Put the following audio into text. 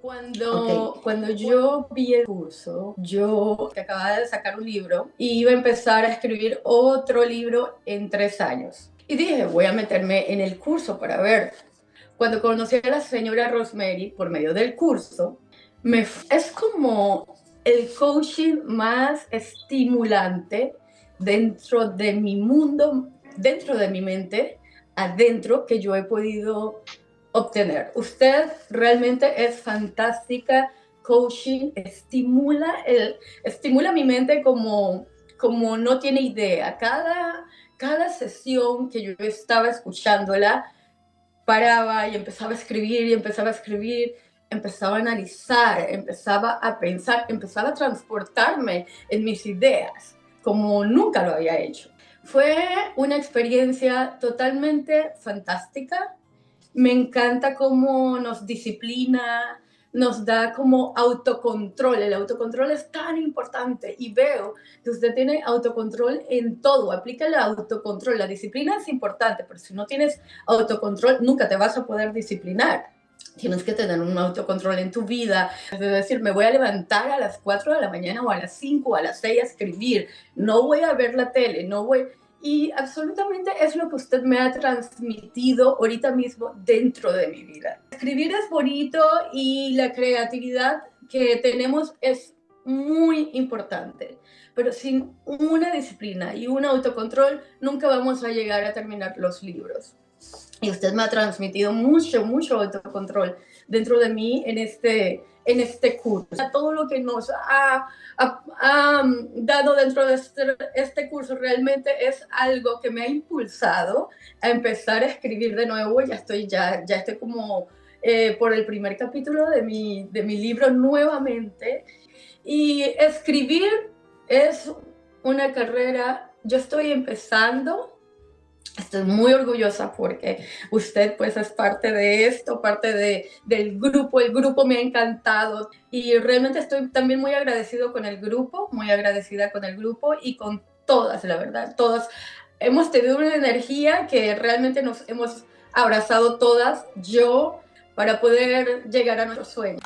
Cuando, cuando yo vi el curso, yo acababa de sacar un libro y iba a empezar a escribir otro libro en tres años. Y dije, voy a meterme en el curso para ver. Cuando conocí a la señora Rosemary por medio del curso, me, es como el coaching más estimulante dentro de mi mundo, dentro de mi mente, adentro que yo he podido obtener. Usted realmente es fantástica, coaching, estimula, el, estimula mi mente como, como no tiene idea. Cada, cada sesión que yo estaba escuchándola, paraba y empezaba a escribir y empezaba a escribir, empezaba a analizar, empezaba a pensar, empezaba a transportarme en mis ideas como nunca lo había hecho. Fue una experiencia totalmente fantástica. Me encanta cómo nos disciplina, nos da como autocontrol. El autocontrol es tan importante y veo que usted tiene autocontrol en todo. Aplica el autocontrol. La disciplina es importante, pero si no tienes autocontrol, nunca te vas a poder disciplinar. Tienes que tener un autocontrol en tu vida. Es decir, me voy a levantar a las 4 de la mañana o a las 5 o a las 6 a escribir. No voy a ver la tele, no voy... Y absolutamente es lo que usted me ha transmitido ahorita mismo dentro de mi vida. Escribir es bonito y la creatividad que tenemos es muy importante, pero sin una disciplina y un autocontrol nunca vamos a llegar a terminar los libros. Y usted me ha transmitido mucho, mucho autocontrol dentro de mí en este, en este curso. Todo lo que nos ha, ha, dado dentro de este, este, curso realmente es algo que me ha impulsado a empezar a escribir de nuevo. Ya estoy, ya, ya estoy como eh, por el primer capítulo de mi, de mi libro nuevamente. Y escribir es una carrera, yo estoy empezando, Estoy muy orgullosa porque usted pues es parte de esto, parte de, del grupo, el grupo me ha encantado y realmente estoy también muy agradecido con el grupo, muy agradecida con el grupo y con todas, la verdad, todas. Hemos tenido una energía que realmente nos hemos abrazado todas, yo, para poder llegar a nuestros sueños.